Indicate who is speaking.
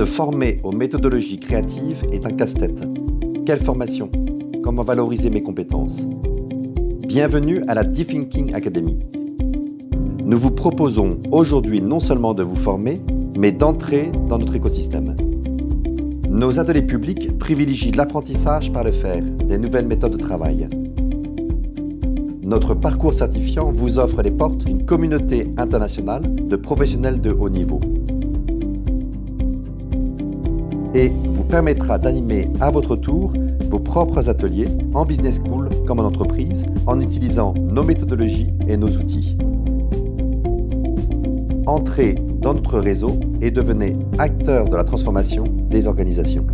Speaker 1: Se former aux méthodologies créatives est un casse-tête. Quelle formation? Comment valoriser mes compétences? Bienvenue à la Deep Thinking Academy. Nous vous proposons aujourd'hui non seulement de vous former, mais d'entrer dans notre écosystème. Nos ateliers publics privilégient l'apprentissage par le faire, des nouvelles méthodes de travail. Notre parcours certifiant vous offre les portes d'une communauté internationale de professionnels de haut niveau et vous permettra d'animer à votre tour vos propres ateliers en business school comme en entreprise en utilisant nos méthodologies et nos outils. Entrez dans notre réseau et devenez acteur de la transformation des organisations.